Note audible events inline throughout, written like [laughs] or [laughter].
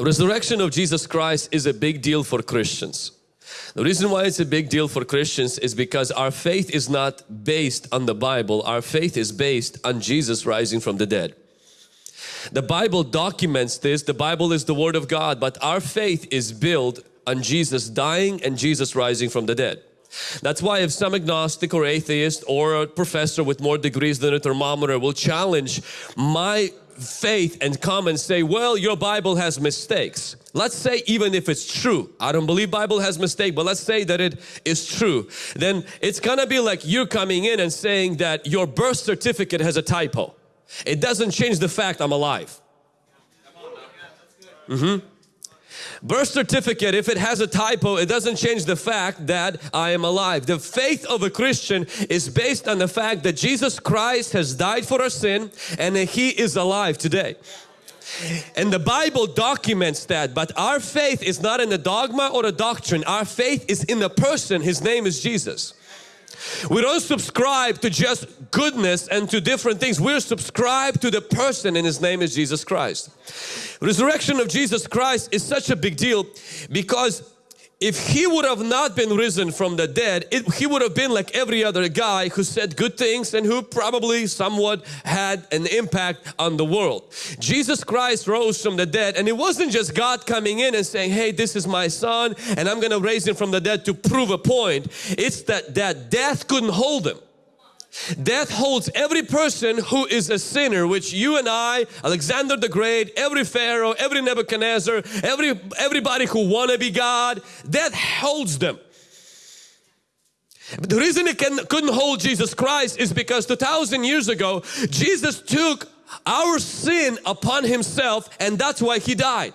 Resurrection of Jesus Christ is a big deal for Christians. The reason why it's a big deal for Christians is because our faith is not based on the Bible. Our faith is based on Jesus rising from the dead. The Bible documents this. The Bible is the Word of God, but our faith is built on Jesus dying and Jesus rising from the dead. That's why if some agnostic or atheist or a professor with more degrees than a thermometer will challenge my faith and come and say, well, your Bible has mistakes. Let's say even if it's true, I don't believe Bible has mistake, but let's say that it is true, then it's gonna be like you coming in and saying that your birth certificate has a typo. It doesn't change the fact I'm alive. Mm -hmm. Birth certificate, if it has a typo, it doesn't change the fact that I am alive. The faith of a Christian is based on the fact that Jesus Christ has died for our sin and that He is alive today. And the Bible documents that, but our faith is not in a dogma or a doctrine. Our faith is in the person, His name is Jesus. We don't subscribe to just goodness and to different things. We're subscribed to the person and His name is Jesus Christ. Resurrection of Jesus Christ is such a big deal because if he would have not been risen from the dead, it, he would have been like every other guy who said good things and who probably somewhat had an impact on the world. Jesus Christ rose from the dead and it wasn't just God coming in and saying, hey, this is my son and I'm going to raise him from the dead to prove a point. It's that, that death couldn't hold him. Death holds every person who is a sinner, which you and I, Alexander the Great, every Pharaoh, every Nebuchadnezzar, every, everybody who want to be God, death holds them. The reason it can, couldn't hold Jesus Christ is because 2,000 years ago, Jesus took our sin upon Himself and that's why He died.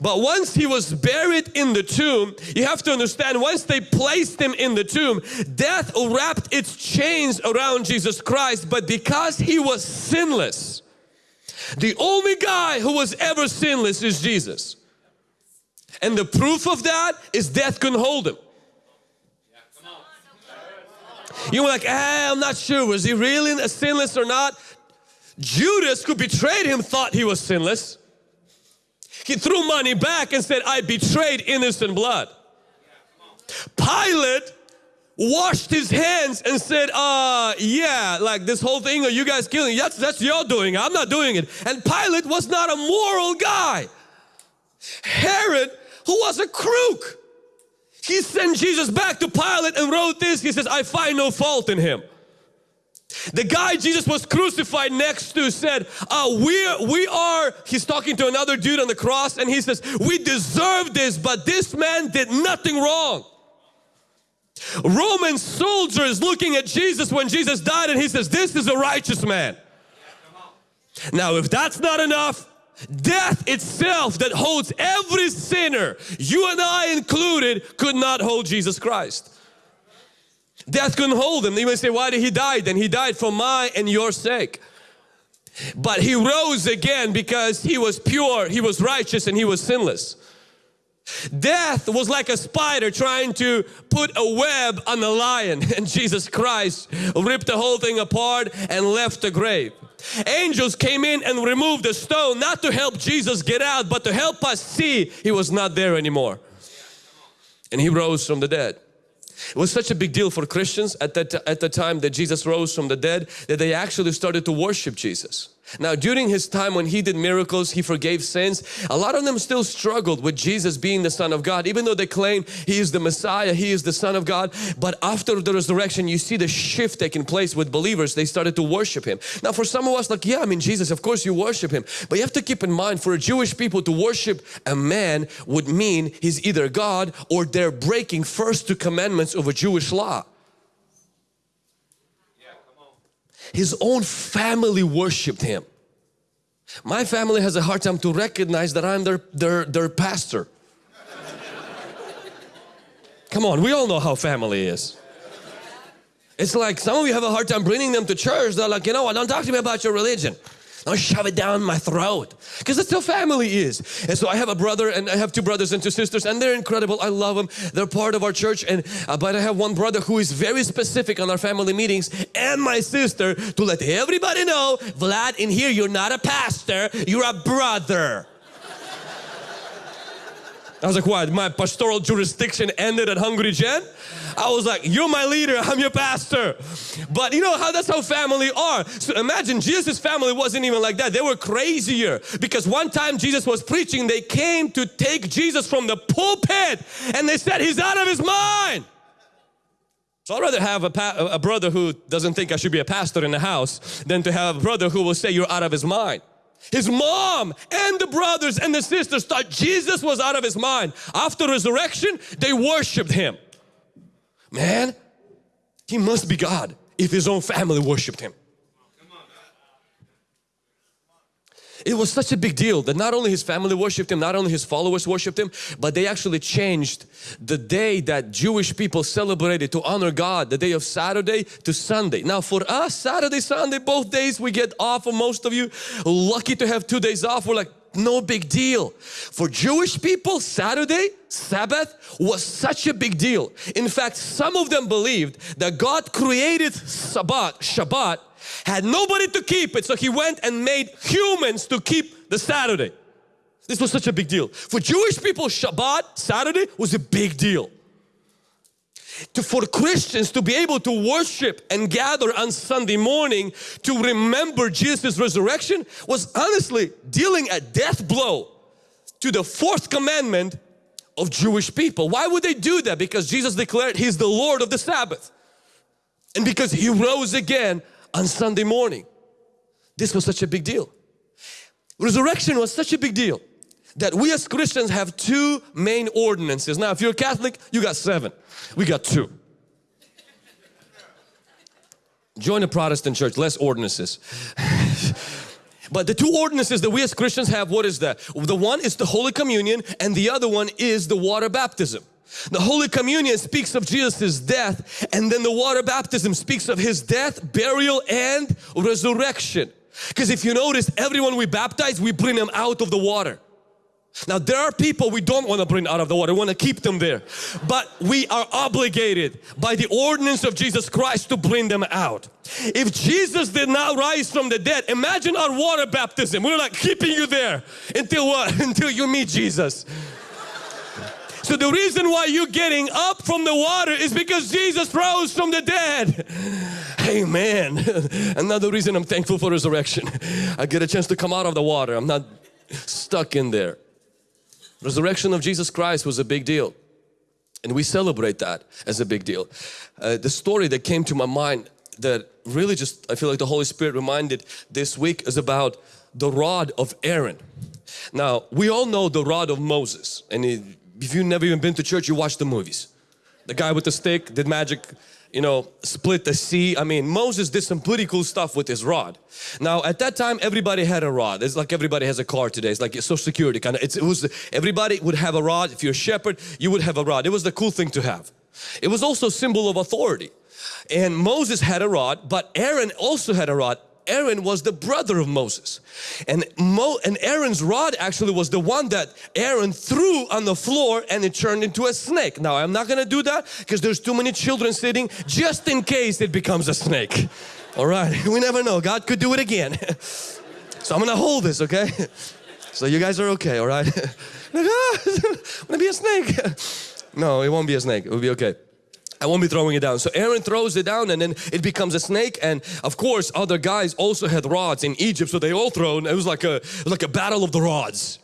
But once he was buried in the tomb, you have to understand, once they placed him in the tomb, death wrapped its chains around Jesus Christ, but because he was sinless, the only guy who was ever sinless is Jesus. And the proof of that is death couldn't hold him. You were like, ah, I'm not sure, was he really sinless or not? Judas who betrayed him thought he was sinless. He threw money back and said, I betrayed innocent blood. Pilate washed his hands and said, uh, yeah, like this whole thing of you guys killing, that's, that's your doing, I'm not doing it. And Pilate was not a moral guy. Herod, who was a crook, he sent Jesus back to Pilate and wrote this, he says, I find no fault in him. The guy Jesus was crucified next to said, uh, we, we are, he's talking to another dude on the cross and he says, we deserve this, but this man did nothing wrong. Roman soldiers looking at Jesus when Jesus died and he says, this is a righteous man. Now if that's not enough, death itself that holds every sinner, you and I included, could not hold Jesus Christ. Death couldn't hold him. You may say, why did he die then? He died for my and your sake. But he rose again because he was pure, he was righteous and he was sinless. Death was like a spider trying to put a web on the lion [laughs] and Jesus Christ ripped the whole thing apart and left the grave. Angels came in and removed the stone not to help Jesus get out but to help us see he was not there anymore. And he rose from the dead. It was such a big deal for Christians at that at the time that Jesus rose from the dead that they actually started to worship Jesus. Now during his time when he did miracles, he forgave sins, a lot of them still struggled with Jesus being the Son of God even though they claim he is the Messiah, he is the Son of God. But after the resurrection you see the shift taking place with believers, they started to worship him. Now for some of us like yeah I mean Jesus of course you worship him but you have to keep in mind for a Jewish people to worship a man would mean he's either God or they're breaking first two commandments of a Jewish law. His own family worshipped him. My family has a hard time to recognize that I'm their, their, their pastor. Come on, we all know how family is. It's like some of you have a hard time bringing them to church. They're like, you know what, don't talk to me about your religion. Don't shove it down my throat. Because that's how family is. And so I have a brother and I have two brothers and two sisters and they're incredible. I love them. They're part of our church. And uh, But I have one brother who is very specific on our family meetings and my sister to let everybody know, Vlad, in here you're not a pastor, you're a brother. I was like, what? My pastoral jurisdiction ended at Hungry Gen? I was like, you're my leader, I'm your pastor. But you know how that's how family are. So imagine Jesus' family wasn't even like that. They were crazier because one time Jesus was preaching, they came to take Jesus from the pulpit and they said, he's out of his mind. So I'd rather have a, a brother who doesn't think I should be a pastor in the house than to have a brother who will say you're out of his mind. His mom and the brothers and the sisters thought Jesus was out of his mind. After resurrection, they worshiped him. Man, he must be God if his own family worshiped him. It was such a big deal that not only his family worshiped him, not only his followers worshiped him, but they actually changed the day that Jewish people celebrated to honor God, the day of Saturday to Sunday. Now for us, Saturday, Sunday, both days we get off for most of you. Lucky to have two days off. We're like, no big deal. For Jewish people, Saturday, Sabbath was such a big deal. In fact, some of them believed that God created Sabbath, Shabbat, had nobody to keep it, so He went and made humans to keep the Saturday. This was such a big deal. For Jewish people, Shabbat, Saturday, was a big deal to, for Christians to be able to worship and gather on Sunday morning to remember Jesus' resurrection was honestly dealing a death blow to the fourth commandment of Jewish people. Why would they do that? Because Jesus declared He's the Lord of the Sabbath. And because He rose again on Sunday morning. This was such a big deal. Resurrection was such a big deal that we as Christians have two main ordinances. Now if you're a Catholic, you got seven. We got two. Join a Protestant church, less ordinances. [laughs] but the two ordinances that we as Christians have, what is that? The one is the Holy Communion and the other one is the water baptism. The Holy Communion speaks of Jesus' death and then the water baptism speaks of His death, burial and resurrection. Because if you notice, everyone we baptize, we bring them out of the water. Now there are people we don't want to bring out of the water, we want to keep them there. But we are obligated by the ordinance of Jesus Christ to bring them out. If Jesus did not rise from the dead, imagine our water baptism. We're like keeping you there until what? [laughs] Until you meet Jesus. So the reason why you're getting up from the water is because Jesus rose from the dead. Amen. [laughs] Another reason I'm thankful for resurrection. I get a chance to come out of the water. I'm not stuck in there. Resurrection of Jesus Christ was a big deal. And we celebrate that as a big deal. Uh, the story that came to my mind that really just, I feel like the Holy Spirit reminded this week is about the rod of Aaron. Now, we all know the rod of Moses. And if you've never even been to church, you watch the movies. The guy with the stick did magic you know, split the sea. I mean, Moses did some pretty cool stuff with his rod. Now, at that time, everybody had a rod. It's like everybody has a car today. It's like social security kind of. it was everybody would have a rod. If you're a shepherd, you would have a rod. It was the cool thing to have. It was also a symbol of authority. And Moses had a rod, but Aaron also had a rod. Aaron was the brother of Moses. And, Mo, and Aaron's rod actually was the one that Aaron threw on the floor and it turned into a snake. Now I'm not going to do that because there's too many children sitting just in case it becomes a snake. All right, [laughs] we never know. God could do it again. [laughs] so I'm going to hold this, okay? [laughs] So you guys are okay, all right? I'm going to be a snake. no, it won't be a snake. It will be okay. I won't be throwing it down. So Aaron throws it down and then it becomes a snake and of course other guys also had rods in Egypt so they all throw and it was like a like a battle of the rods.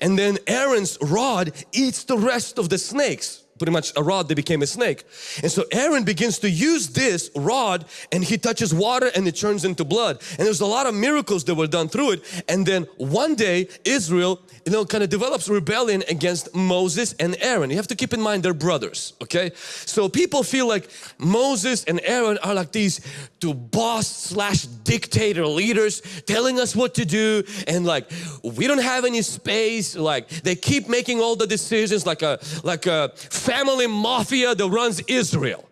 And then Aaron's rod eats the rest of the snakes pretty much a rod that became a snake. And so Aaron begins to use this rod and he touches water and it turns into blood. And there's a lot of miracles that were done through it. And then one day Israel, you know, kind of develops rebellion against Moses and Aaron. You have to keep in mind they're brothers, okay? So people feel like Moses and Aaron are like these two boss slash dictator leaders telling us what to do and like we don't have any space like they keep making all the decisions like a like a family mafia that runs Israel.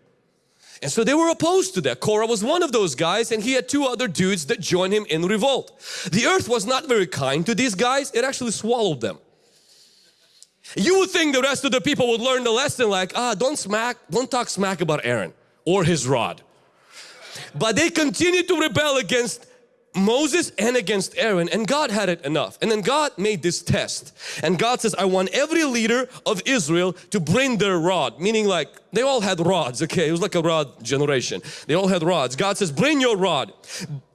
And so they were opposed to that. Korah was one of those guys and he had two other dudes that joined him in revolt. The earth was not very kind to these guys. It actually swallowed them. You would think the rest of the people would learn the lesson like, ah, don't smack, don't talk smack about Aaron or his rod. But they continued to rebel against Moses and against Aaron and God had it enough. And then God made this test. And God says I want every leader of Israel to bring their rod. Meaning like they all had rods okay? It was like a rod generation. They all had rods. God says bring your rod.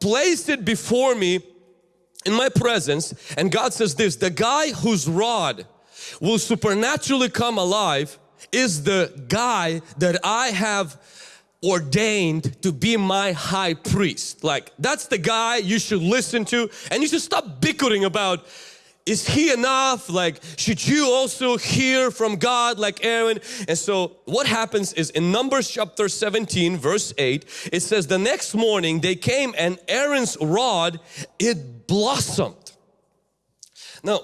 Place it before me in my presence. And God says this the guy whose rod will supernaturally come alive is the guy that I have ordained to be my high priest. Like that's the guy you should listen to and you should stop bickering about is he enough? Like should you also hear from God like Aaron? And so what happens is in Numbers chapter 17 verse 8 it says the next morning they came and Aaron's rod it blossomed. Now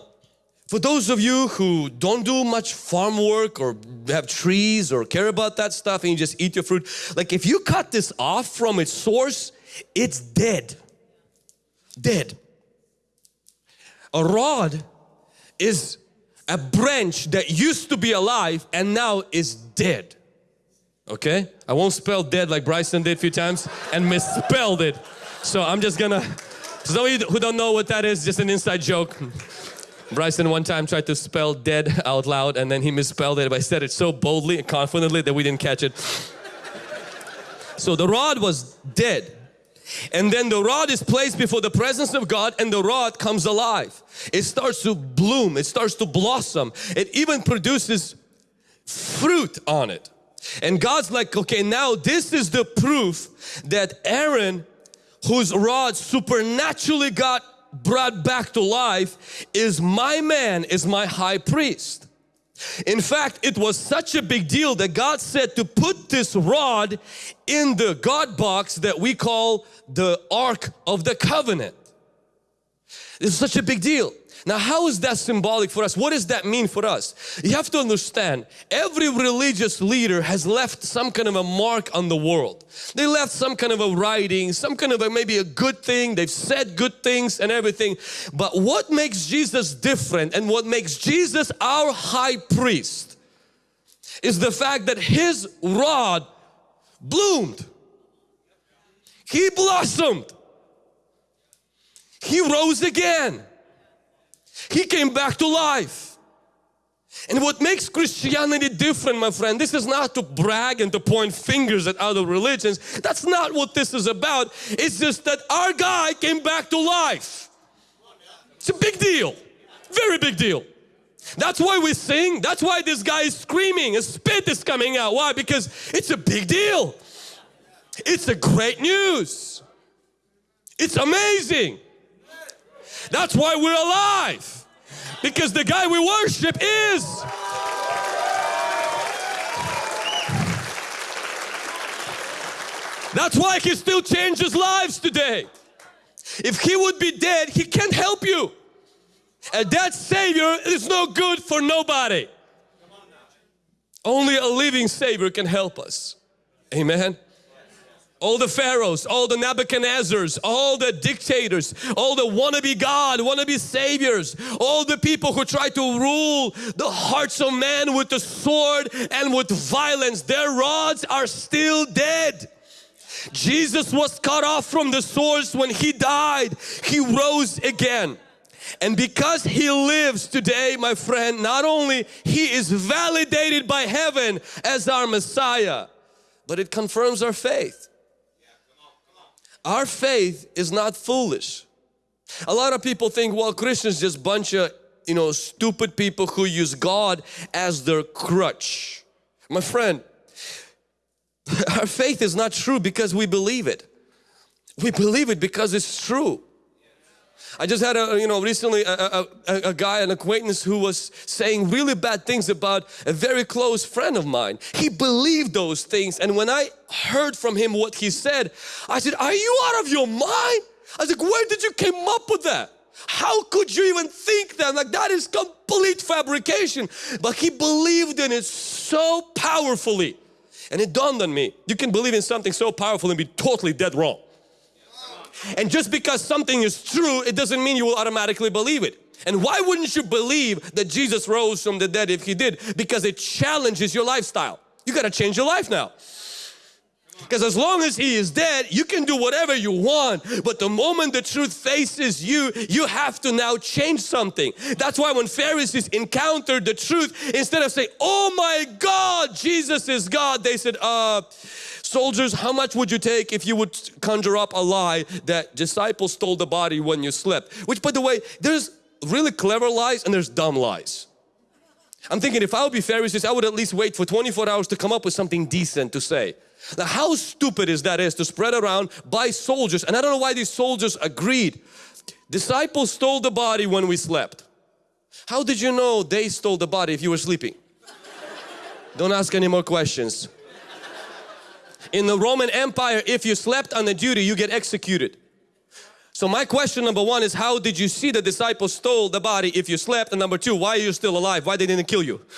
for those of you who don't do much farm work or have trees or care about that stuff and you just eat your fruit, like if you cut this off from its source, it's dead. Dead. A rod is a branch that used to be alive and now is dead. Okay? I won't spell dead like Bryson did a few times and misspelled it. So I'm just gonna, for those of you who don't know what that is, just an inside joke. Bryson one time tried to spell dead out loud and then he misspelled it, but I said it so boldly and confidently that we didn't catch it. so the rod was dead. And then the rod is placed before the presence of God and the rod comes alive. It starts to bloom, it starts to blossom. It even produces fruit on it. And God's like, okay, now this is the proof that Aaron, whose rod supernaturally got brought back to life is my man, is my high priest. In fact, it was such a big deal that God said to put this rod in the God box that we call the Ark of the Covenant. It's such a big deal. Now how is that symbolic for us? What does that mean for us? You have to understand every religious leader has left some kind of a mark on the world. They left some kind of a writing, some kind of a maybe a good thing, they've said good things and everything. But what makes Jesus different and what makes Jesus our high priest is the fact that his rod bloomed. He blossomed. He rose again. He came back to life. And what makes Christianity different, my friend, this is not to brag and to point fingers at other religions. That's not what this is about. It's just that our guy came back to life. It's a big deal. Very big deal. That's why we sing. That's why this guy is screaming. A spit is coming out. Why? Because it's a big deal. It's a great news. It's amazing. That's why we're alive. Because the guy we worship is. That's why he still changes lives today. If he would be dead, he can't help you. A dead Savior is no good for nobody. Only a living Savior can help us. Amen all the pharaohs, all the Nebuchadnezzars, all the dictators, all the wannabe God, wannabe saviors, all the people who try to rule the hearts of man with the sword and with violence, their rods are still dead. Jesus was cut off from the source when He died. He rose again. And because He lives today, my friend, not only He is validated by heaven as our Messiah, but it confirms our faith. Our faith is not foolish. A lot of people think, well, Christians just bunch of, you know, stupid people who use God as their crutch. My friend, [laughs] our faith is not true because we believe it. We believe it because it's true. I just had a, you know, recently a, a, a, guy, an acquaintance who was saying really bad things about a very close friend of mine. He believed those things and when I heard from him what he said, I said, are you out of your mind? I was like, where did you came up with that? How could you even think that? Like that is complete fabrication. But he believed in it so powerfully. And it dawned on me, you can believe in something so powerful and be totally dead wrong. And just because something is true, it doesn't mean you will automatically believe it. And why wouldn't you believe that Jesus rose from the dead if He did? Because it challenges your lifestyle. You got to change your life now. Because as long as he is dead, you can do whatever you want. But the moment the truth faces you, you have to now change something. That's why when Pharisees encountered the truth, instead of saying, oh my God, Jesus is God, they said, uh, soldiers, how much would you take if you would conjure up a lie that disciples stole the body when you slept? Which by the way, there's really clever lies and there's dumb lies. I'm thinking if I would be Pharisees, I would at least wait for 24 hours to come up with something decent to say. Now how stupid is that is to spread around by soldiers and I don't know why these soldiers agreed. Disciples stole the body when we slept. How did you know they stole the body if you were sleeping? don't ask any more questions. In the Roman Empire, if you slept on the duty, you get executed. So my question number one is how did you see the disciples stole the body if you slept? And number two, why are you still alive? Why they didn't kill you? [laughs]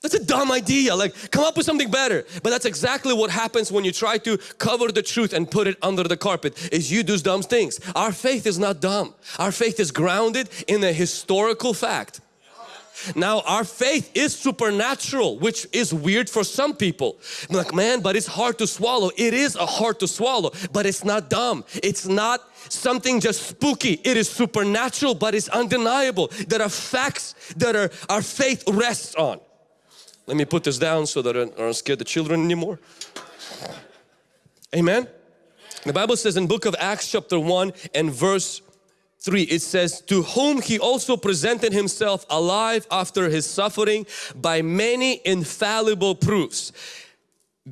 That's a dumb idea. Like, come up with something better. But that's exactly what happens when you try to cover the truth and put it under the carpet, is you do dumb things. Our faith is not dumb. Our faith is grounded in a historical fact. Now our faith is supernatural which is weird for some people. I'm like man but it's hard to swallow. It is a hard to swallow but it's not dumb. It's not something just spooky. It is supernatural but it's undeniable. There are facts that are, our faith rests on. Let me put this down so that I don't scare the children anymore. Amen. The Bible says in book of Acts chapter 1 and verse 3 it says to whom he also presented himself alive after his suffering by many infallible proofs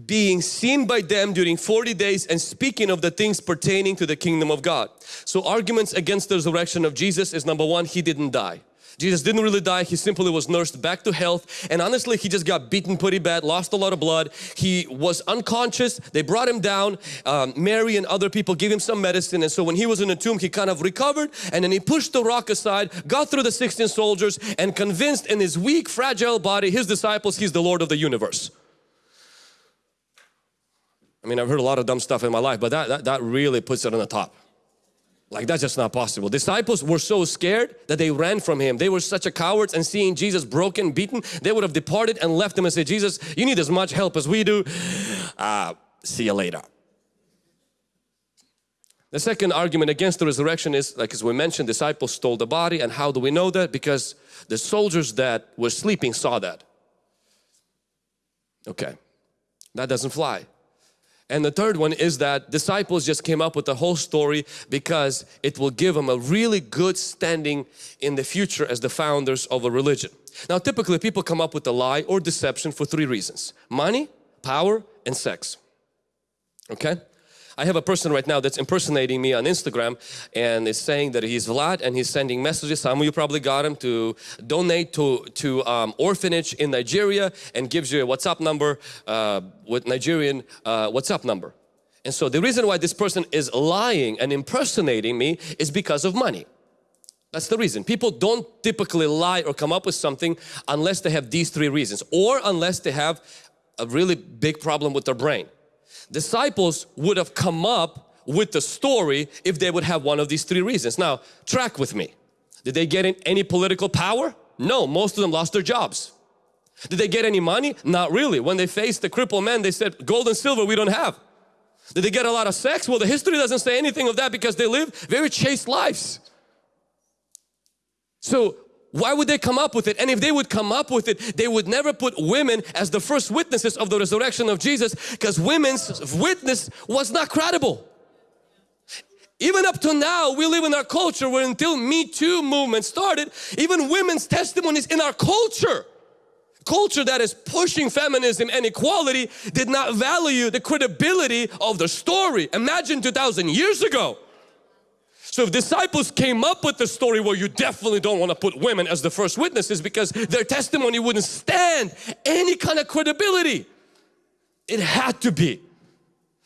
being seen by them during 40 days and speaking of the things pertaining to the kingdom of God. So arguments against the resurrection of Jesus is number one, he didn't die. Jesus didn't really die, he simply was nursed back to health and honestly he just got beaten pretty bad, lost a lot of blood. He was unconscious, they brought him down, um, Mary and other people gave him some medicine and so when he was in the tomb he kind of recovered and then he pushed the rock aside, got through the 16 soldiers and convinced in his weak fragile body his disciples he's the Lord of the universe. I mean I've heard a lot of dumb stuff in my life but that, that, that really puts it on the top. Like that's just not possible. Disciples were so scared that they ran from Him. They were such a cowards and seeing Jesus broken, beaten, they would have departed and left Him and said, Jesus, you need as much help as we do. Uh, see you later. The second argument against the resurrection is, like as we mentioned, disciples stole the body. And how do we know that? Because the soldiers that were sleeping saw that. Okay, that doesn't fly. And the third one is that disciples just came up with the whole story because it will give them a really good standing in the future as the founders of a religion. Now typically people come up with a lie or deception for three reasons. Money, power and sex. Okay? I have a person right now that's impersonating me on Instagram and is saying that he's Vlad and he's sending messages, some of you probably got him, to donate to, to um, orphanage in Nigeria and gives you a WhatsApp number uh, with Nigerian uh, WhatsApp number. And so the reason why this person is lying and impersonating me is because of money. That's the reason. People don't typically lie or come up with something unless they have these three reasons or unless they have a really big problem with their brain disciples would have come up with the story if they would have one of these three reasons. Now, track with me. Did they get in any political power? No, most of them lost their jobs. Did they get any money? Not really. When they faced the crippled man, they said, gold and silver we don't have. Did they get a lot of sex? Well, the history doesn't say anything of that because they live very chaste lives. So why would they come up with it? And if they would come up with it, they would never put women as the first witnesses of the resurrection of Jesus because women's witness was not credible. Even up to now, we live in our culture where until Me Too movement started, even women's testimonies in our culture, culture that is pushing feminism and equality did not value the credibility of the story. Imagine 2,000 years ago. So if disciples came up with the story where you definitely don't want to put women as the first witnesses because their testimony wouldn't stand any kind of credibility. It had to be.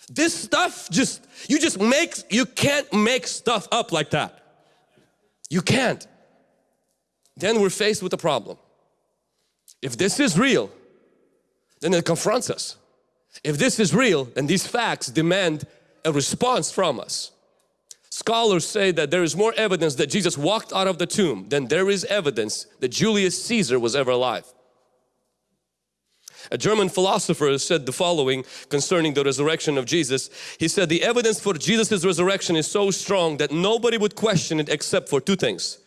This stuff just, you just make, you can't make stuff up like that. You can't. Then we're faced with a problem. If this is real, then it confronts us. If this is real, then these facts demand a response from us. Scholars say that there is more evidence that Jesus walked out of the tomb than there is evidence that Julius Caesar was ever alive. A German philosopher said the following concerning the resurrection of Jesus. He said the evidence for Jesus' resurrection is so strong that nobody would question it except for two things.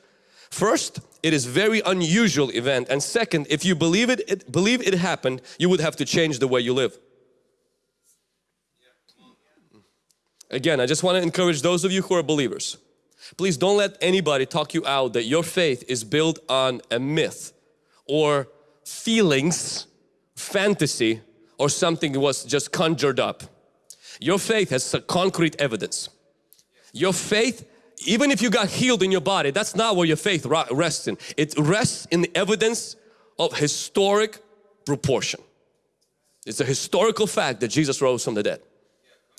First, it is very unusual event and second, if you believe it, it believe it happened, you would have to change the way you live. Again, I just want to encourage those of you who are believers. Please don't let anybody talk you out that your faith is built on a myth or feelings fantasy or something was just conjured up. Your faith has concrete evidence. Your faith, even if you got healed in your body, that's not where your faith rests in. It rests in the evidence of historic proportion. It's a historical fact that Jesus rose from the dead.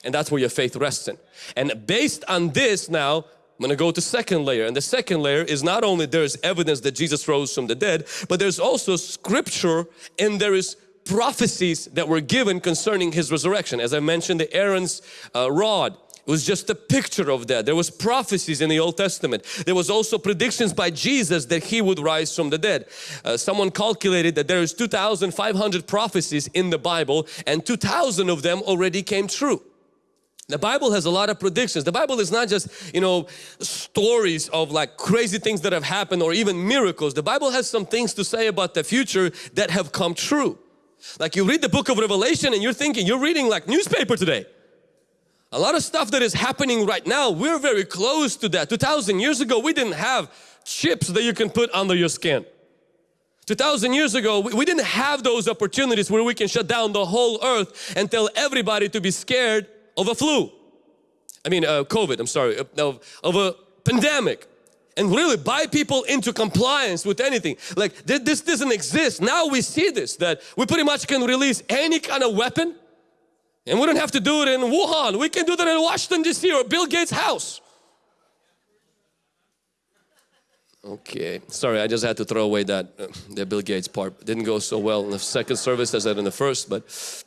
And that's where your faith rests in. And based on this now, I'm going to go to second layer and the second layer is not only there's evidence that Jesus rose from the dead but there's also scripture and there is prophecies that were given concerning his resurrection. As I mentioned the Aaron's uh, rod it was just a picture of that. There was prophecies in the Old Testament. There was also predictions by Jesus that He would rise from the dead. Uh, someone calculated that there is 2,500 prophecies in the Bible and 2,000 of them already came true. The Bible has a lot of predictions. The Bible is not just, you know, stories of like crazy things that have happened or even miracles. The Bible has some things to say about the future that have come true. Like you read the book of Revelation and you're thinking, you're reading like newspaper today. A lot of stuff that is happening right now, we're very close to that. 2000 years ago, we didn't have chips that you can put under your skin. 2000 years ago, we didn't have those opportunities where we can shut down the whole earth and tell everybody to be scared of a flu. I mean, uh, COVID, I'm sorry, of, of a pandemic and really buy people into compliance with anything. Like this doesn't exist. Now we see this, that we pretty much can release any kind of weapon and we don't have to do it in Wuhan. We can do that in Washington DC or Bill Gates' house. Okay, sorry, I just had to throw away that uh, the Bill Gates part. Didn't go so well in the second service as that in the first, but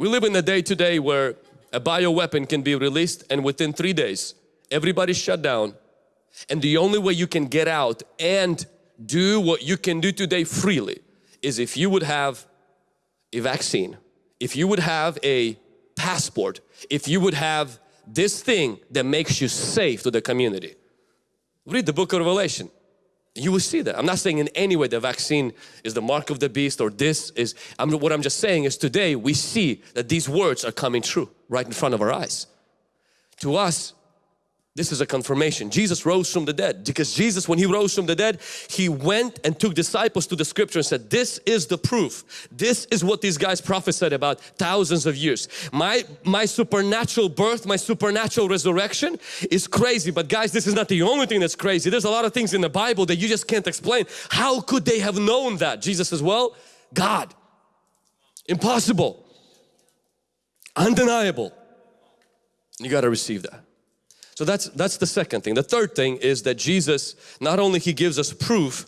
we live in a day today where a bioweapon can be released and within three days everybody's shut down and the only way you can get out and do what you can do today freely is if you would have a vaccine, if you would have a passport, if you would have this thing that makes you safe to the community. Read the book of Revelation. You will see that. I'm not saying in any way the vaccine is the mark of the beast or this is, I'm, what I'm just saying is today we see that these words are coming true right in front of our eyes. To us, this is a confirmation. Jesus rose from the dead because Jesus when he rose from the dead he went and took disciples to the scripture and said this is the proof. This is what these guys prophesied about thousands of years. My, my supernatural birth, my supernatural resurrection is crazy but guys this is not the only thing that's crazy. There's a lot of things in the Bible that you just can't explain. How could they have known that? Jesus says well God. Impossible. Undeniable. You got to receive that. So that's, that's the second thing. The third thing is that Jesus, not only He gives us proof,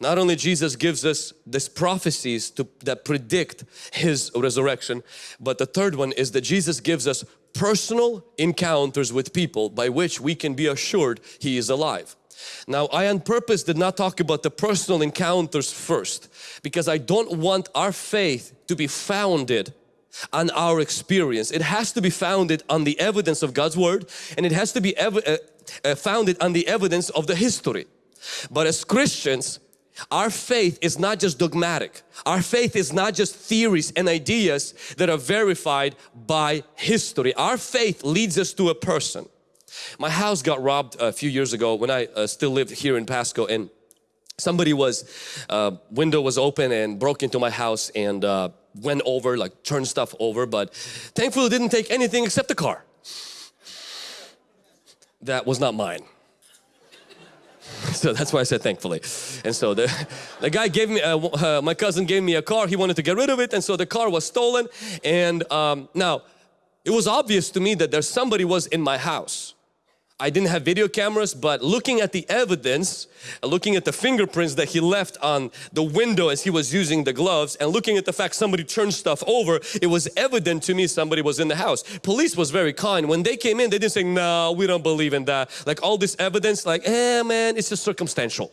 not only Jesus gives us these prophecies to, that predict His resurrection, but the third one is that Jesus gives us personal encounters with people by which we can be assured He is alive. Now I on purpose did not talk about the personal encounters first because I don't want our faith to be founded on our experience. It has to be founded on the evidence of God's Word and it has to be uh, uh, founded on the evidence of the history. But as Christians, our faith is not just dogmatic. Our faith is not just theories and ideas that are verified by history. Our faith leads us to a person. My house got robbed a few years ago when I uh, still lived here in Pasco and somebody was, uh, window was open and broke into my house and uh, went over, like turned stuff over, but thankfully didn't take anything except the car. That was not mine. [laughs] So that's why I said thankfully. And so the, [laughs] the guy gave me, uh, uh, my cousin gave me a car, he wanted to get rid of it and so the car was stolen and um, now it was obvious to me that there's somebody was in my house. I didn't have video cameras but looking at the evidence, looking at the fingerprints that he left on the window as he was using the gloves and looking at the fact somebody turned stuff over, it was evident to me somebody was in the house. Police was very kind. When they came in they didn't say, no we don't believe in that. Like all this evidence like, eh man it's just circumstantial.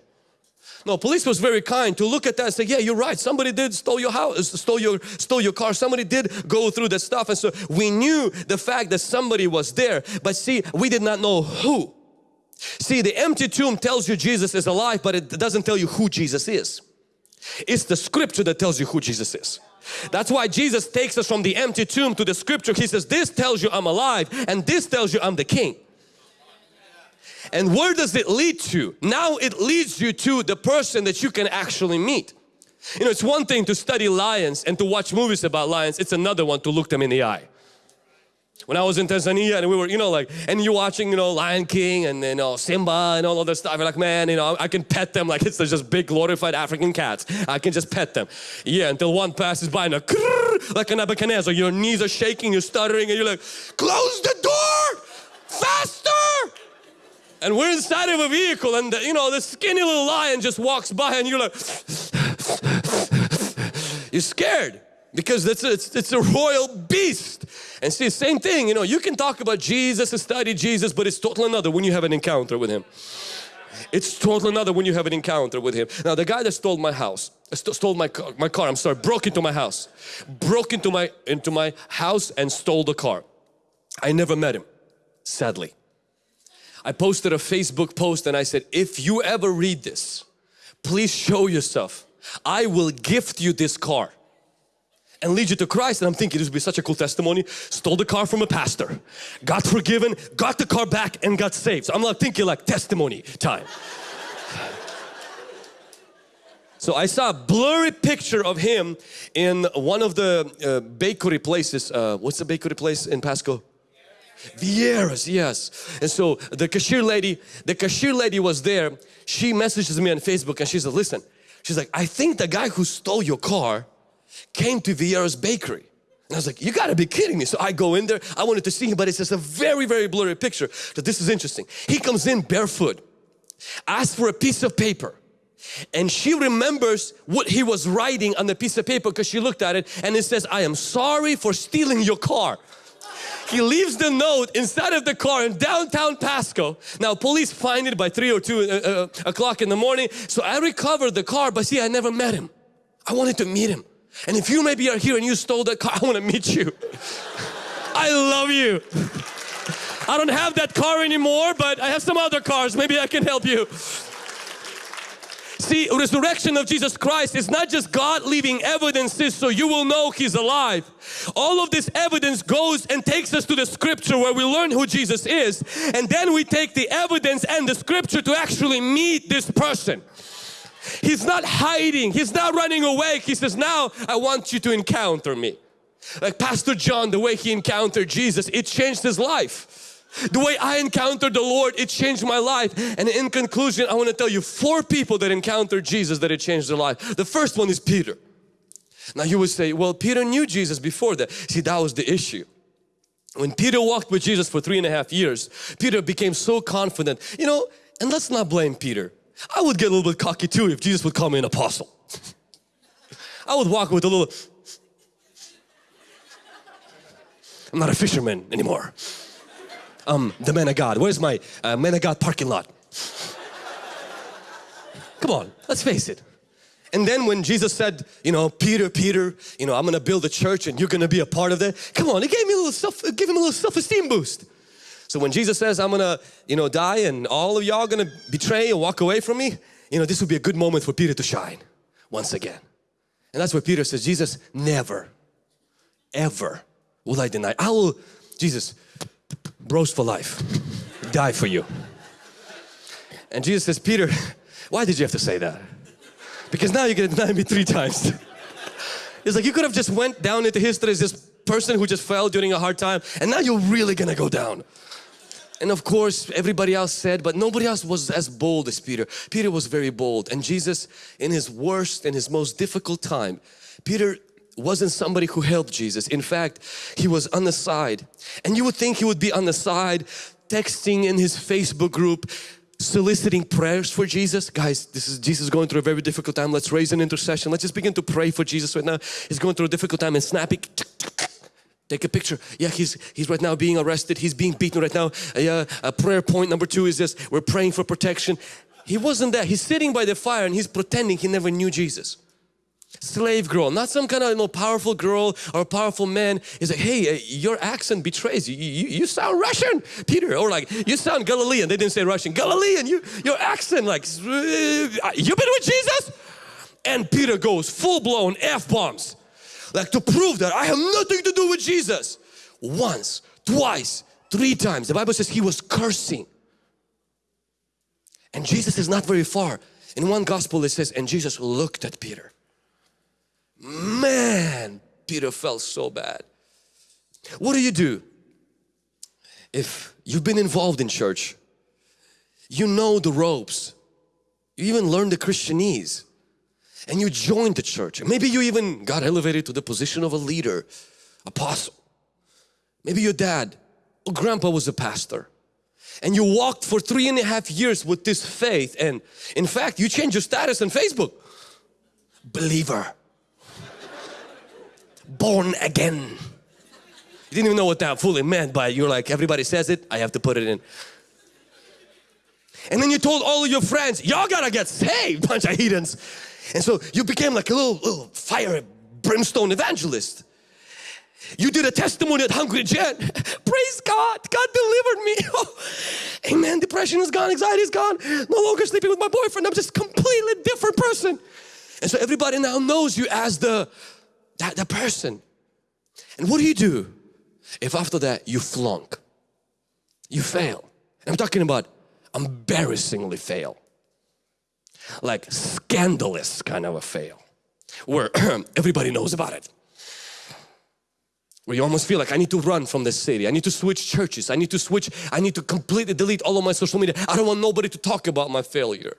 No, police was very kind to look at that and say, yeah, you're right. Somebody did stole your house, uh, stole your, stole your car. Somebody did go through that stuff. And so we knew the fact that somebody was there. But see, we did not know who. See, the empty tomb tells you Jesus is alive, but it doesn't tell you who Jesus is. It's the scripture that tells you who Jesus is. That's why Jesus takes us from the empty tomb to the scripture. He says, this tells you I'm alive and this tells you I'm the king. And where does it lead to? Now it leads you to the person that you can actually meet. You know, it's one thing to study lions and to watch movies about lions. It's another one to look them in the eye. When I was in Tanzania and we were, you know, like, and you're watching, you know, Lion King and, you know, Simba and all of that stuff. You're like, man, you know, I can pet them like it's just big glorified African cats. I can just pet them. Yeah, until one passes by and a like a Nebuchadnezzar, your knees are shaking, you're stuttering and you're like, close the door, faster. And we're inside of a vehicle and, the, you know, the skinny little lion just walks by and you're like, you're scared because it's a, it's, it's a royal beast. And see, same thing, you know, you can talk about Jesus and study Jesus, but it's totally another when you have an encounter with Him. It's totally another when you have an encounter with Him. Now, the guy that stole my house, st stole my car, my car, I'm sorry, broke into my house, broke into my, into my house and stole the car. I never met him, sadly. I posted a Facebook post and I said, if you ever read this, please show yourself. I will gift you this car and lead you to Christ. And I'm thinking this would be such a cool testimony. Stole the car from a pastor, got forgiven, got the car back and got saved. So I'm like thinking like testimony time. [laughs] So I saw a blurry picture of him in one of the uh, bakery places. Uh, what's the bakery place in Pasco? Vieira's, yes. And so the cashier lady, the cashier lady was there. She messages me on Facebook and she said, listen, she's like, I think the guy who stole your car came to Vieira's bakery. And I was like, you gotta be kidding me. So I go in there, I wanted to see him, but it's just a very, very blurry picture. So this is interesting. He comes in barefoot, asks for a piece of paper. And she remembers what he was writing on the piece of paper because she looked at it and it says, I am sorry for stealing your car. He leaves the note inside of the car in downtown Pasco. Now police find it by 3 or 2 uh, uh, o'clock in the morning. So I recovered the car but see I never met him. I wanted to meet him. And if you maybe are here and you stole that car, [laughs] I want to meet you. [laughs] I love you. I don't have that car anymore but I have some other cars. Maybe I can help you. See, resurrection of Jesus Christ is not just God leaving evidences so you will know He's alive. All of this evidence goes and takes us to the scripture where we learn who Jesus is and then we take the evidence and the scripture to actually meet this person. He's not hiding, He's not running away. He says, now I want you to encounter me. Like Pastor John, the way he encountered Jesus, it changed his life. The way I encountered the Lord, it changed my life. And in conclusion, I want to tell you four people that encountered Jesus that it changed their life. The first one is Peter. Now you would say, well, Peter knew Jesus before that. See, that was the issue. When Peter walked with Jesus for three and a half years, Peter became so confident. You know, and let's not blame Peter. I would get a little bit cocky too if Jesus would call me an apostle. [laughs] I would walk with a little, I'm not a fisherman anymore um, the man of God? Where's my uh, man of God parking lot? Come on, let's face it. And then when Jesus said, you know, Peter, Peter, you know, I'm gonna build a church and you're gonna be a part of that. Come on, it gave me a little self, give him a little self-esteem boost. So when Jesus says, I'm gonna, you know, die and all of y'all gonna betray and walk away from me, you know, this would be a good moment for Peter to shine once again. And that's where Peter says, Jesus, never, ever will I deny. I will, Jesus, bros for life, die for you. And Jesus says, Peter, why did you have to say that? Because now you're gonna deny me three times. It's like you could have just went down into history as this person who just fell during a hard time and now you're really gonna go down. And of course everybody else said but nobody else was as bold as Peter. Peter was very bold and Jesus in his worst and his most difficult time Peter wasn't somebody who helped Jesus. In fact, he was on the side. And you would think he would be on the side texting in his Facebook group soliciting prayers for Jesus. Guys, this is Jesus going through a very difficult time. Let's raise an intercession. Let's just begin to pray for Jesus right now. He's going through a difficult time and snapping Take a picture. Yeah, he's he's right now being arrested. He's being beaten right now. Yeah, uh, prayer point number two is this. We're praying for protection. he wasn't there. He's sitting by the fire and he's pretending he never knew Jesus. Slave girl, not some kind of you know, powerful girl or powerful man. He's like, hey, uh, your accent betrays you. You, you. sound Russian, Peter. Or like, you sound Galilean. They didn't say Russian. Galilean, you, your accent like, uh, you been with Jesus? And Peter goes full blown F-bombs. Like to prove that I have nothing to do with Jesus. Once, twice, three times. The Bible says he was cursing. And Jesus is not very far. In one gospel it says, and Jesus looked at Peter. Man, Peter felt so bad. What do you do? If you've been involved in church, you know the ropes. You even learned the Christianese and you joined the church. Maybe you even got elevated to the position of a leader, apostle. Maybe your dad or grandpa was a pastor and you walked for three and a half years with this faith and in fact you changed your status on Facebook believer born again you didn't even know what that fully meant but you're like everybody says it I have to put it in and then you told all of your friends y'all gotta get saved [laughs] bunch of heathens and so you became like a little, little fire brimstone evangelist you did a testimony at Hungry Gen. [laughs] Praise God, God delivered me. [laughs] Amen, depression is gone, anxiety is gone. No longer sleeping with my boyfriend. I'm just completely different person. And so everybody now knows you as the, that, the person. And what do you do if after that you flunk? You fail. I'm talking about embarrassingly fail. Like scandalous kind of a fail. Where [clears throat] everybody knows about it where you almost feel like I need to run from the city. I need to switch churches. I need to switch. I need to completely delete all of my social media. I don't want nobody to talk about my failure.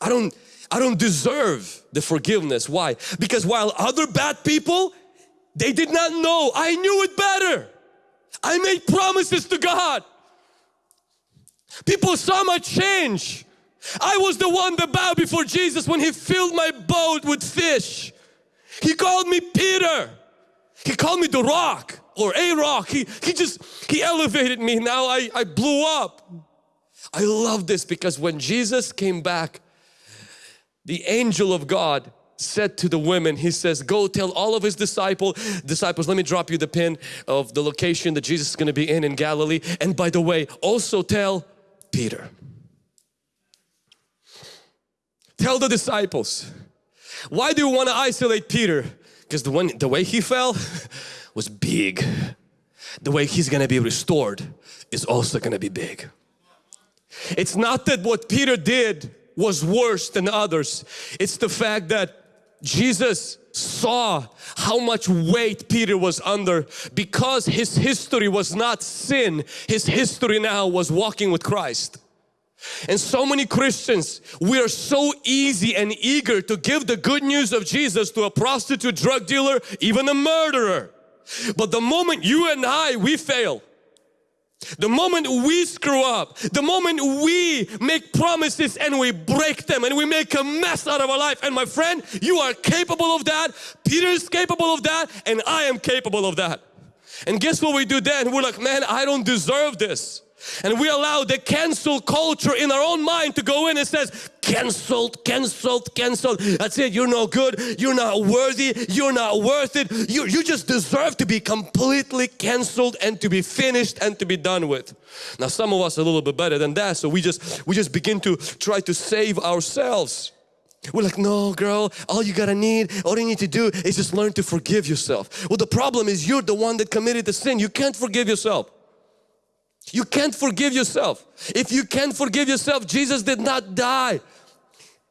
I don't, I don't deserve the forgiveness. Why? Because while other bad people, they did not know. I knew it better. I made promises to God. People saw my change. I was the one that bowed before Jesus when He filled my boat with fish. He called me Peter. He called me the rock or a rock. He, he just, he elevated me. Now I, I blew up. I love this because when Jesus came back, the angel of God said to the women, he says, go tell all of his disciple, disciples, let me drop you the pin of the location that Jesus is going to be in in Galilee. And by the way, also tell Peter. Tell the disciples. Why do you want to isolate Peter? Because the one, the way he fell [laughs] was big. The way he's gonna be restored is also gonna be big. It's not that what Peter did was worse than others. It's the fact that Jesus saw how much weight Peter was under because his history was not sin. His history now was walking with Christ. And so many Christians, we are so easy and eager to give the good news of Jesus to a prostitute, drug dealer, even a murderer. But the moment you and I, we fail, the moment we screw up, the moment we make promises and we break them and we make a mess out of our life and my friend, you are capable of that, Peter is capable of that and I am capable of that. And guess what we do then? We're like, man, I don't deserve this. And we allow the cancel culture in our own mind to go in and says, cancelled, cancelled, cancelled. That's it, you're no good, you're not worthy, you're not worth it. You, you just deserve to be completely cancelled and to be finished and to be done with. Now some of us a little bit better than that, so we just, we just begin to try to save ourselves. We're like, no girl, all you gotta need, all you need to do is just learn to forgive yourself. Well the problem is you're the one that committed the sin. You can't forgive yourself. You can't forgive yourself. If you can't forgive yourself, Jesus did not die.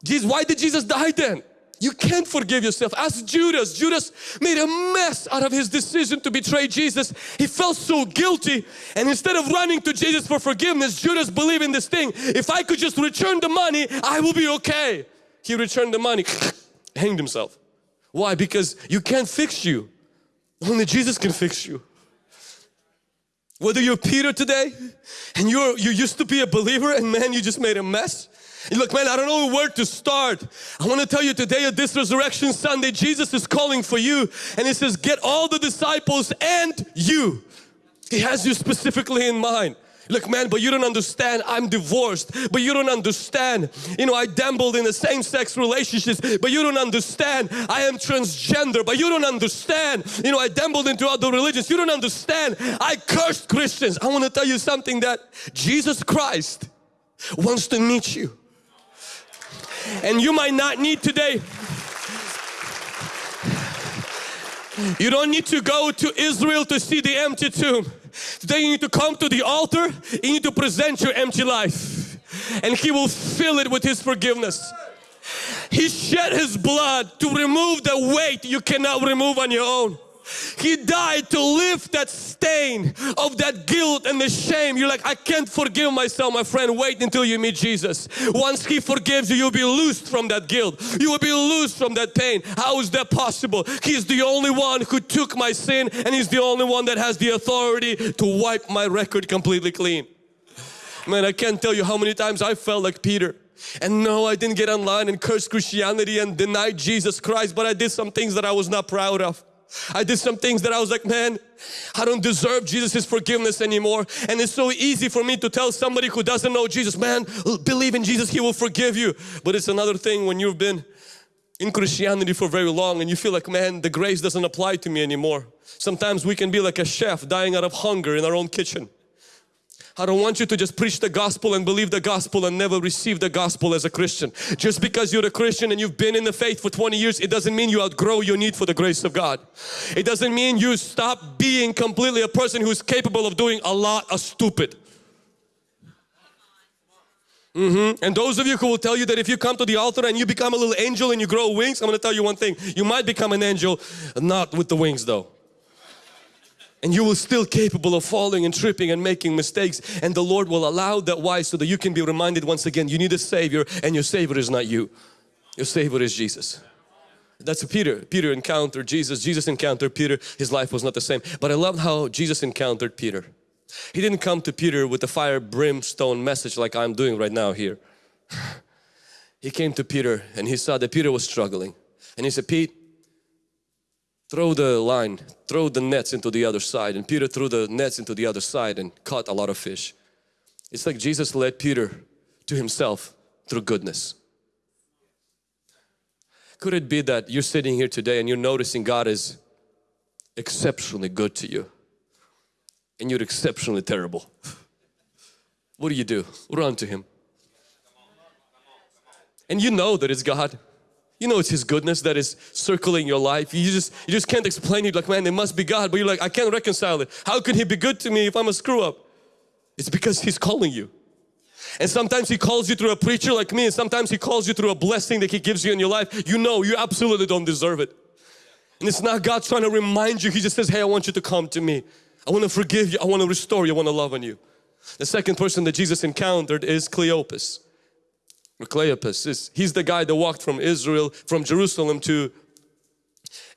Jesus, why did Jesus die then? You can't forgive yourself. Ask Judas. Judas made a mess out of his decision to betray Jesus. He felt so guilty and instead of running to Jesus for forgiveness, Judas believed in this thing. If I could just return the money, I will be okay. He returned the money, hanged himself. Why? Because you can't fix you. Only Jesus can fix you. Whether you're Peter today and you're, you used to be a believer and man, you just made a mess. Look, man, I don't know where to start. I want to tell you today at this Resurrection Sunday, Jesus is calling for you and He says, get all the disciples and you. He has you specifically in mind. Look man, but you don't understand, I'm divorced, but you don't understand. You know, I dabbled in the same-sex relationships, but you don't understand. I am transgender, but you don't understand. You know, I dabbled into other religions, you don't understand. I cursed Christians. I want to tell you something that Jesus Christ wants to meet you. And you might not need today You don't need to go to Israel to see the empty tomb. Today you need to come to the altar, you need to present your empty life and He will fill it with His forgiveness. He shed His blood to remove the weight you cannot remove on your own. He died to lift that stain of that guilt and the shame. You're like, I can't forgive myself, my friend. Wait until you meet Jesus. Once He forgives you, you'll be loosed from that guilt. You will be loosed from that pain. How is that possible? He's the only one who took my sin and He's the only one that has the authority to wipe my record completely clean. Man, I can't tell you how many times I felt like Peter. And no, I didn't get online and curse Christianity and deny Jesus Christ, but I did some things that I was not proud of. I did some things that I was like, man, I don't deserve Jesus' forgiveness anymore. And it's so easy for me to tell somebody who doesn't know Jesus, man, believe in Jesus, He will forgive you. But it's another thing when you've been in Christianity for very long and you feel like, man, the grace doesn't apply to me anymore. Sometimes we can be like a chef dying out of hunger in our own kitchen. I don't want you to just preach the gospel and believe the gospel and never receive the gospel as a Christian. Just because you're a Christian and you've been in the faith for 20 years, it doesn't mean you outgrow your need for the grace of God. It doesn't mean you stop being completely a person who's capable of doing a lot of stupid. Mm -hmm. And those of you who will tell you that if you come to the altar and you become a little angel and you grow wings, I'm going to tell you one thing. You might become an angel, not with the wings though and you will still capable of falling and tripping and making mistakes. And the Lord will allow that why? So that you can be reminded once again you need a Savior and your Savior is not you. Your Savior is Jesus. That's Peter. Peter encountered Jesus. Jesus encountered Peter. His life was not the same. But I love how Jesus encountered Peter. He didn't come to Peter with a fire brimstone message like I'm doing right now here. [laughs] He came to Peter and he saw that Peter was struggling. And he said Pete throw the line, throw the nets into the other side. And Peter threw the nets into the other side and caught a lot of fish. It's like Jesus led Peter to himself through goodness. Could it be that you're sitting here today and you're noticing God is exceptionally good to you and you're exceptionally terrible? What do you do? Run to Him. And you know that it's God. You know it's His goodness that is circling your life. You just you just can't explain it like man it must be God but you're like I can't reconcile it. How could He be good to me if I'm a screw up? It's because He's calling you. And sometimes He calls you through a preacher like me and sometimes He calls you through a blessing that He gives you in your life. You know you absolutely don't deserve it. And it's not God trying to remind you. He just says, hey I want you to come to me. I want to forgive you. I want to restore you. I want to love on you. The second person that Jesus encountered is Cleopas. Cleopas is he's the guy that walked from Israel from Jerusalem to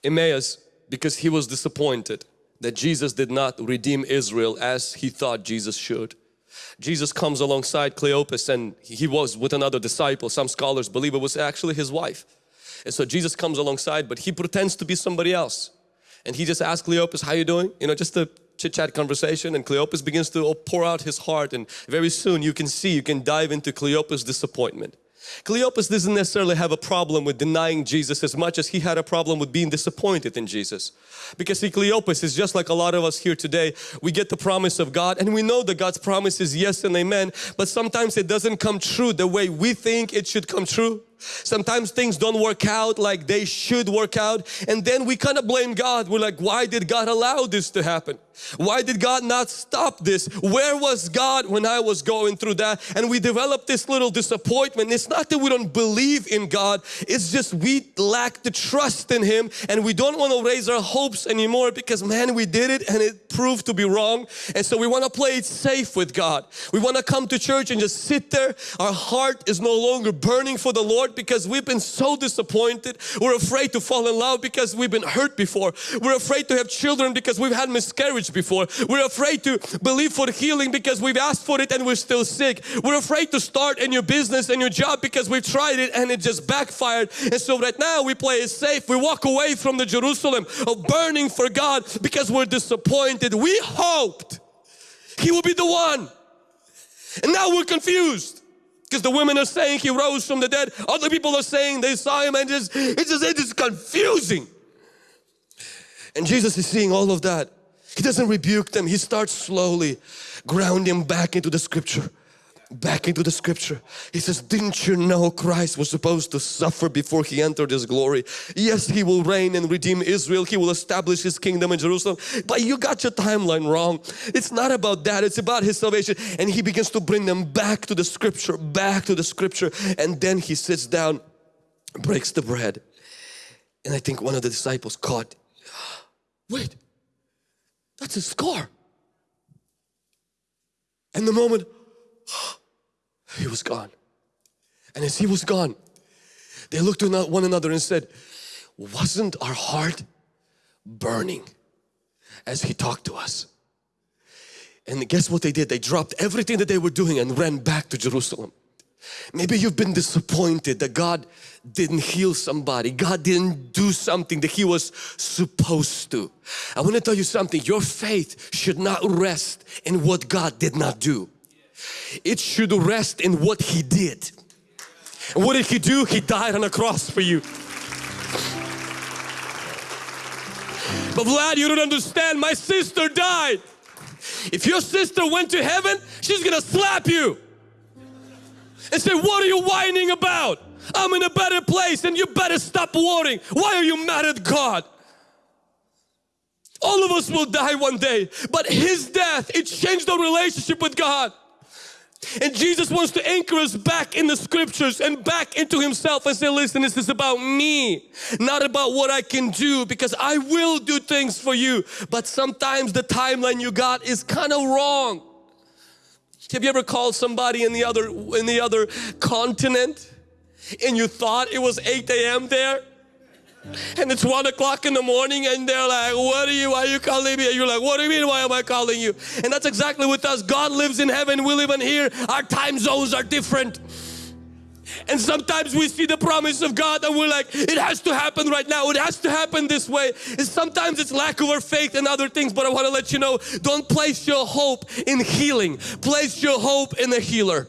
Emmaus because he was disappointed that Jesus did not redeem Israel as he thought Jesus should. Jesus comes alongside Cleopas and he was with another disciple. Some scholars believe it was actually his wife. And so Jesus comes alongside but he pretends to be somebody else. And he just asks Cleopas, how you doing? You know, just a chit chat conversation and Cleopas begins to pour out his heart and very soon you can see, you can dive into Cleopas disappointment. Cleopas doesn't necessarily have a problem with denying Jesus as much as he had a problem with being disappointed in Jesus. Because see, Cleopas is just like a lot of us here today. We get the promise of God and we know that God's promise is yes and amen. But sometimes it doesn't come true the way we think it should come true. Sometimes things don't work out like they should work out and then we kind of blame God. We're like, why did God allow this to happen? Why did God not stop this? Where was God when I was going through that? And we develop this little disappointment. It's not that we don't believe in God, it's just we lack the trust in Him and we don't want to raise our hopes anymore because man, we did it and it proved to be wrong. And so we want to play it safe with God. We want to come to church and just sit there. Our heart is no longer burning for the Lord Because we've been so disappointed. We're afraid to fall in love because we've been hurt before. We're afraid to have children because we've had miscarriage before. We're afraid to believe for healing because we've asked for it and we're still sick. We're afraid to start a new business and new job because we've tried it and it just backfired. And so right now we play it safe. We walk away from the Jerusalem of burning for God because we're disappointed. We hoped He will be the one And now we're confused. Because the women are saying he rose from the dead. Other people are saying they saw him and just, it's just, it's confusing. And Jesus is seeing all of that. He doesn't rebuke them. He starts slowly grounding back into the scripture back into the scripture. He says, didn't you know Christ was supposed to suffer before He entered His glory? Yes, He will reign and redeem Israel. He will establish His kingdom in Jerusalem. But you got your timeline wrong. It's not about that. It's about His salvation. And He begins to bring them back to the scripture, back to the scripture. And then He sits down, breaks the bread. And I think one of the disciples caught, [gasps] wait, that's a scar. And the moment, [gasps] he was gone. And as he was gone, they looked at one another and said, wasn't our heart burning as he talked to us? And guess what they did? They dropped everything that they were doing and ran back to Jerusalem. Maybe you've been disappointed that God didn't heal somebody. God didn't do something that He was supposed to. I want to tell you something. Your faith should not rest in what God did not do it should rest in what He did. And what did He do? He died on a cross for you. But Vlad, you don't understand. My sister died. If your sister went to heaven, she's gonna slap you and say, what are you whining about? I'm in a better place and you better stop worrying. Why are you mad at God? All of us will die one day, but His death, it changed our relationship with God. And Jesus wants to anchor us back in the scriptures and back into himself and say, listen, this is about me, not about what I can do because I will do things for you. But sometimes the timeline you got is kind of wrong. Have you ever called somebody in the other in the other continent and you thought it was 8 a.m. there? And it's one o'clock in the morning and they're like what are you why are you calling me and you're like what do you mean why am I calling you and that's exactly with us God lives in heaven we live in here our time zones are different and sometimes we see the promise of God and we're like, it has to happen right now. It has to happen this way. And sometimes it's lack of our faith and other things. But I want to let you know, don't place your hope in healing. Place your hope in the healer.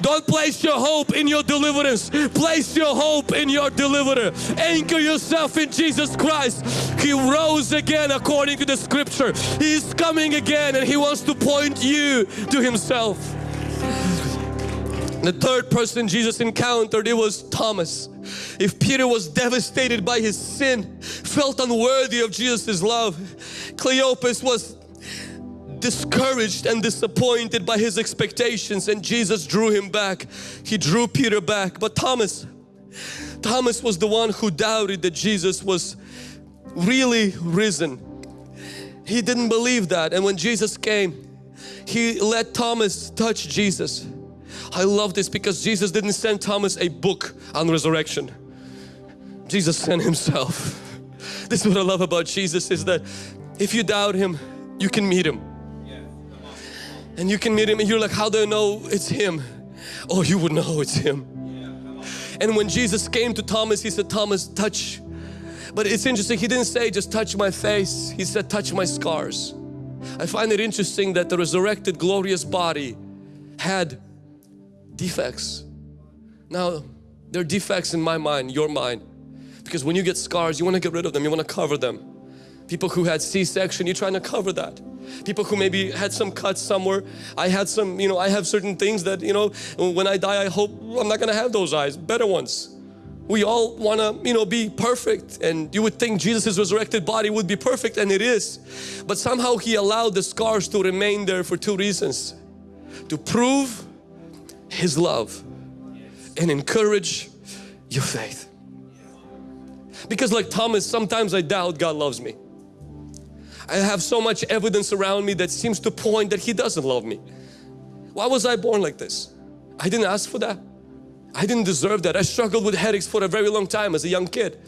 Don't place your hope in your deliverance. Place your hope in your deliverer. Anchor yourself in Jesus Christ. He rose again according to the scripture. He is coming again and He wants to point you to Himself. The third person Jesus encountered, it was Thomas. If Peter was devastated by his sin, felt unworthy of Jesus' love, Cleopas was discouraged and disappointed by his expectations and Jesus drew him back. He drew Peter back. But Thomas, Thomas was the one who doubted that Jesus was really risen. He didn't believe that and when Jesus came, he let Thomas touch Jesus. I love this because Jesus didn't send Thomas a book on resurrection. Jesus sent himself. [laughs] This is what I love about Jesus is that if you doubt Him, you can meet Him. And you can meet him and you're like, how do I know it's him? Oh, you would know it's him. And when Jesus came to Thomas, he said, Thomas, touch. But it's interesting, he didn't say just touch my face. He said, touch my scars. I find it interesting that the resurrected glorious body had defects. Now, there are defects in my mind, your mind. Because when you get scars, you want to get rid of them, you want to cover them. People who had C-section, you're trying to cover that. People who maybe had some cuts somewhere. I had some, you know, I have certain things that, you know, when I die, I hope I'm not going to have those eyes, better ones. We all want to, you know, be perfect and you would think Jesus' resurrected body would be perfect and it is. But somehow He allowed the scars to remain there for two reasons. To prove His love and encourage your faith. Because like Thomas, sometimes I doubt God loves me. I have so much evidence around me that seems to point that He doesn't love me. Why was I born like this? I didn't ask for that. I didn't deserve that. I struggled with headaches for a very long time as a young kid.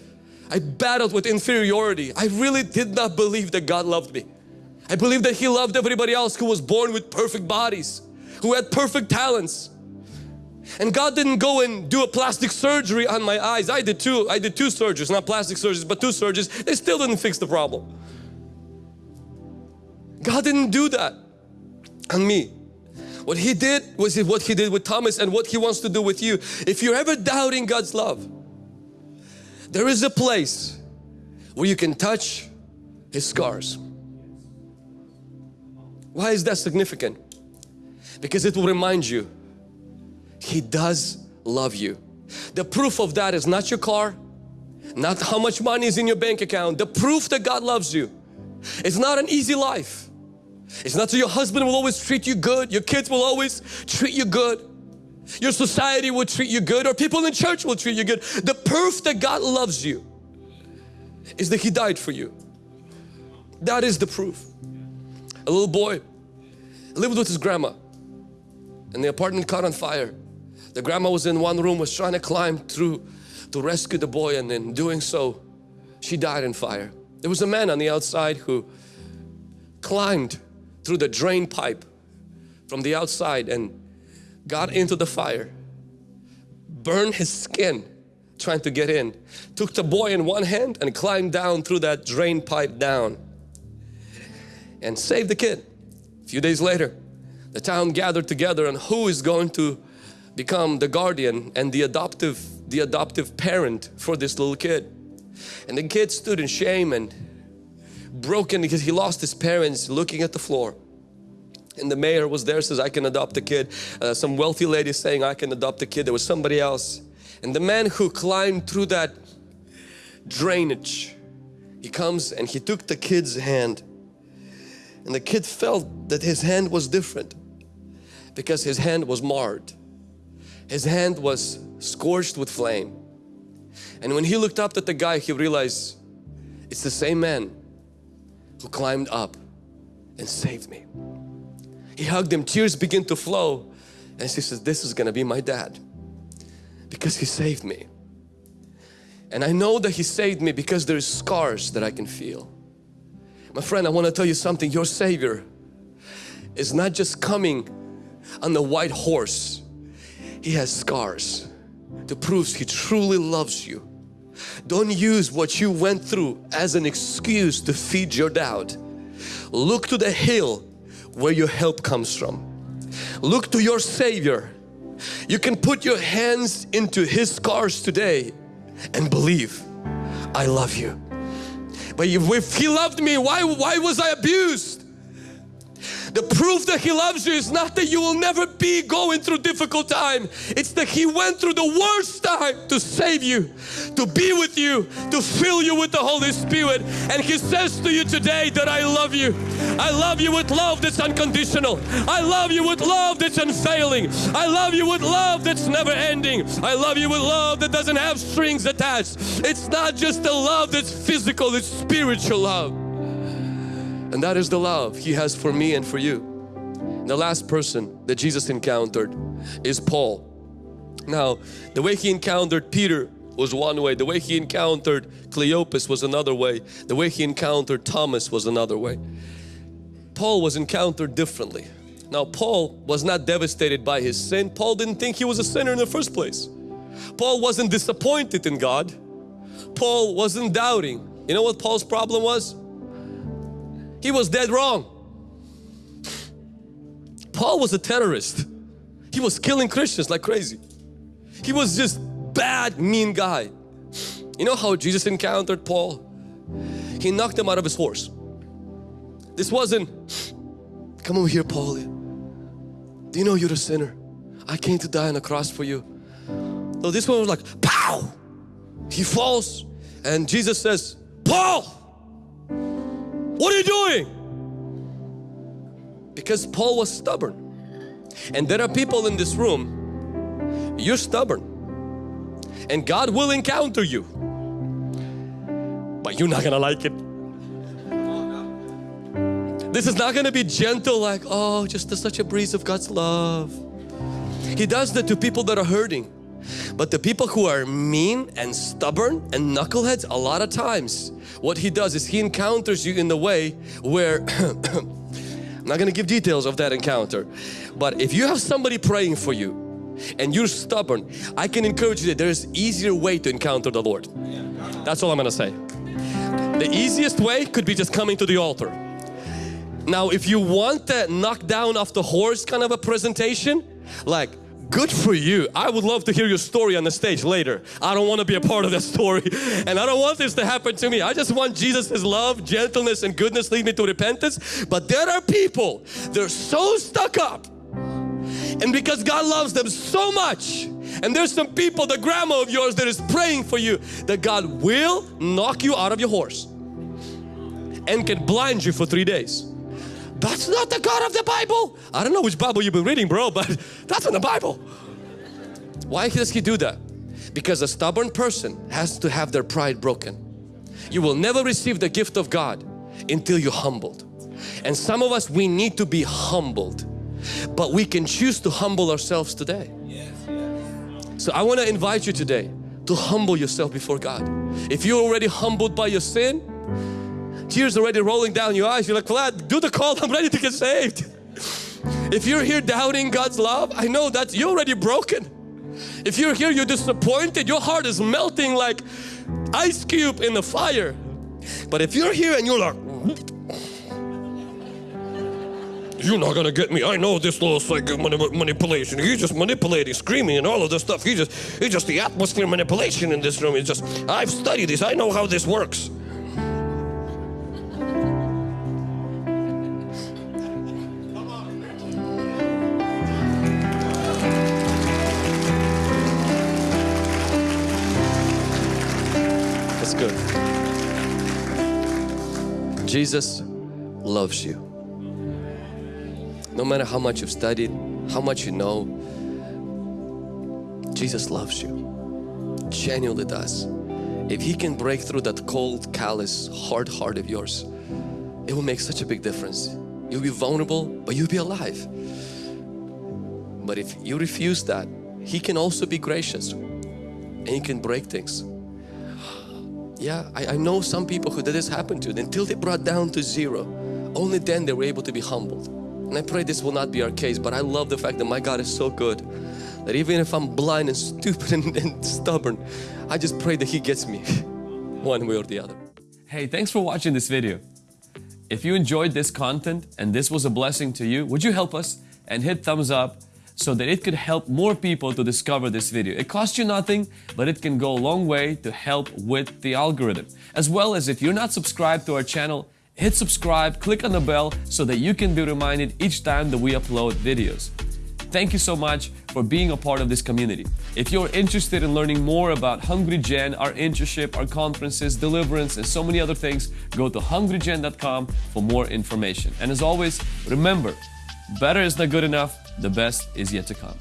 I battled with inferiority. I really did not believe that God loved me. I believed that He loved everybody else who was born with perfect bodies, who had perfect talents. And God didn't go and do a plastic surgery on my eyes. I did two, I did two surgeries, not plastic surgeries, but two surgeries. They still didn't fix the problem. God didn't do that on me. What He did was what He did with Thomas and what He wants to do with you. If you're ever doubting God's love, there is a place where you can touch His scars. Why is that significant? Because it will remind you He does love you. The proof of that is not your car, not how much money is in your bank account. The proof that God loves you. It's not an easy life. It's not that your husband will always treat you good, your kids will always treat you good, your society will treat you good or people in church will treat you good. The proof that God loves you is that He died for you. That is the proof. A little boy lived with his grandma and the apartment caught on fire. The grandma was in one room was trying to climb through to rescue the boy and in doing so she died in fire. There was a man on the outside who climbed through the drain pipe from the outside and got into the fire, burned his skin trying to get in, took the boy in one hand and climbed down through that drain pipe down and saved the kid. A few days later, the town gathered together and who is going to become the guardian and the adoptive the adoptive parent for this little kid. And the kid stood in shame and broken because he lost his parents looking at the floor. And the mayor was there says I can adopt a kid. Uh, some wealthy lady saying I can adopt a kid. There was somebody else. And the man who climbed through that drainage, he comes and he took the kid's hand. And the kid felt that his hand was different because his hand was marred. His hand was scorched with flame. And when he looked up at the guy, he realized it's the same man who climbed up and saved me. He hugged him, tears begin to flow and she says, this is gonna be my dad because he saved me. And I know that he saved me because there's scars that I can feel. My friend, I want to tell you something. Your Savior is not just coming on the white horse he has scars to prove He truly loves you. Don't use what you went through as an excuse to feed your doubt. Look to the hill where your help comes from. Look to your Savior. You can put your hands into His scars today and believe, I love you. But if He loved me, why, why was I abused? The proof that He loves you is not that you will never be going through difficult time. It's that He went through the worst time to save you, to be with you, to fill you with the Holy Spirit. And He says to you today that I love you. I love you with love that's unconditional. I love you with love that's unfailing. I love you with love that's never ending. I love you with love that doesn't have strings attached. It's not just a love that's physical, it's spiritual love. And that is the love He has for me and for you. The last person that Jesus encountered is Paul. Now, the way he encountered Peter was one way. The way he encountered Cleopas was another way. The way he encountered Thomas was another way. Paul was encountered differently. Now, Paul was not devastated by his sin. Paul didn't think he was a sinner in the first place. Paul wasn't disappointed in God. Paul wasn't doubting. You know what Paul's problem was? He was dead wrong. Paul was a terrorist. He was killing Christians like crazy. He was just bad, mean guy. You know how Jesus encountered Paul? He knocked him out of his horse. This wasn't, come over here Paul. Do you know you're a sinner? I came to die on the cross for you. So this one was like, pow! He falls and Jesus says, Paul! What are you doing? Because Paul was stubborn. And there are people in this room, you're stubborn. And God will encounter you. But you're not gonna like it. This is not gonna be gentle like, oh, just such a breeze of God's love. He does that to people that are hurting. But the people who are mean and stubborn and knuckleheads, a lot of times, what he does is he encounters you in the way where [coughs] I'm not going to give details of that encounter but if you have somebody praying for you and you're stubborn I can encourage you that there's easier way to encounter the Lord. That's all I'm going to say. The easiest way could be just coming to the altar. Now, if you want that knock down off the horse kind of a presentation, like good for you. I would love to hear your story on the stage later. I don't want to be a part of that story [laughs] and I don't want this to happen to me. I just want Jesus' love, gentleness and goodness lead me to repentance. But there are people, they're so stuck up and because God loves them so much and there's some people, the grandma of yours that is praying for you that God will knock you out of your horse and can blind you for three days. That's not the God of the Bible. I don't know which Bible you've been reading bro, but [laughs] that's in the Bible. Why does He do that? Because a stubborn person has to have their pride broken. You will never receive the gift of God until you're humbled. And some of us, we need to be humbled. But we can choose to humble ourselves today. So I want to invite you today to humble yourself before God. If you're already humbled by your sin, tears already rolling down your eyes. You're like, Vlad, do the call. [laughs] I'm ready to get saved. If you're here doubting God's love, I know that you're already broken. If you're here, you're disappointed, your heart is melting like ice cube in the fire. But if you're here and you're like, you're not gonna get me. I know this little psychic manipulation. He's just manipulating, screaming and all of this stuff. He just, it's just the atmosphere manipulation in this room. It's just, I've studied this. I know how this works. Good. Jesus loves you. No matter how much you've studied, how much you know, Jesus loves you. Genuinely does. If He can break through that cold, callous, hard heart of yours, it will make such a big difference. You'll be vulnerable, but you'll be alive. But if you refuse that, He can also be gracious and He can break things. Yeah, I, I know some people who did this happen to until they brought down to zero. Only then they were able to be humbled. And I pray this will not be our case, but I love the fact that my God is so good that even if I'm blind and stupid [laughs] and, and stubborn, I just pray that He gets me [laughs] one way or the other. Hey, thanks for watching this video. If you enjoyed this content and this was a blessing to you, would you help us and hit thumbs up so that it could help more people to discover this video. It costs you nothing, but it can go a long way to help with the algorithm. As well as if you're not subscribed to our channel, hit subscribe, click on the bell so that you can be reminded each time that we upload videos. Thank you so much for being a part of this community. If you're interested in learning more about Hungry Gen, our internship, our conferences, deliverance, and so many other things, go to hungrygen.com for more information. And as always, remember, better is not good enough, the best is yet to come.